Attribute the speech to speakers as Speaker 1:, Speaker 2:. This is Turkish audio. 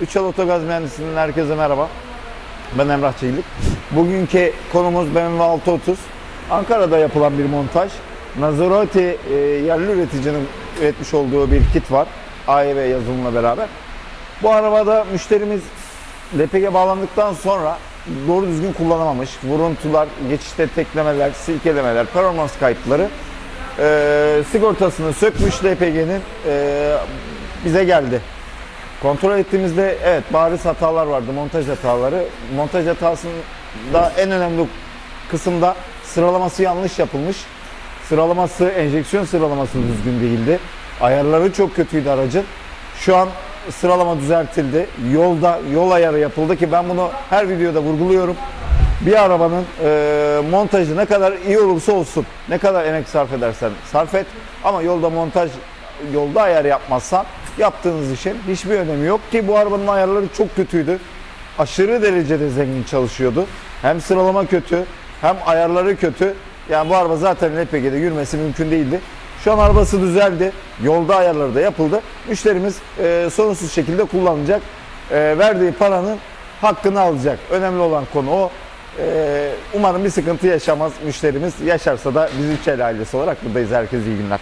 Speaker 1: Üçal Otogaz Mühendisliği'nden herkese merhaba. Ben Emrah Çelik. Bugünkü konumuz BMW 630. Ankara'da yapılan bir montaj. Nazaroti e, yerli üreticinin üretmiş olduğu bir kit var. AEV yazılımla beraber. Bu arabada müşterimiz LPG bağlandıktan sonra doğru düzgün kullanamamış. Vuruntular, geçişte teklemeler, silkelemeler, performans kayıpları e, sigortasını sökmüş LPG'nin e, bize geldi. Kontrol ettiğimizde evet bariz hatalar vardı, montaj hataları. Montaj hatasında en önemli kısımda sıralaması yanlış yapılmış. Sıralaması, enjeksiyon sıralaması düzgün değildi. Ayarları çok kötüydü aracın. Şu an sıralama düzeltildi. Yolda yol ayarı yapıldı ki ben bunu her videoda vurguluyorum. Bir arabanın e, montajı ne kadar iyi olursa olsun, ne kadar emek sarf edersen sarf et ama yolda montaj, yolda ayar yapmazsan yaptığınız işin hiçbir önemi yok ki bu arabanın ayarları çok kötüydü. Aşırı derecede zengin çalışıyordu. Hem sıralama kötü, hem ayarları kötü. Yani bu araba zaten LPG'de yürümesi mümkün değildi. Şu an arabası düzeldi. Yolda ayarları da yapıldı. Müşterimiz e, sorunsuz şekilde kullanacak. E, verdiği paranın hakkını alacak. Önemli olan konu o. E, umarım bir sıkıntı yaşamaz müşterimiz. Yaşarsa da biz Üçel ailesi olarak buradayız. Herkese iyi günler.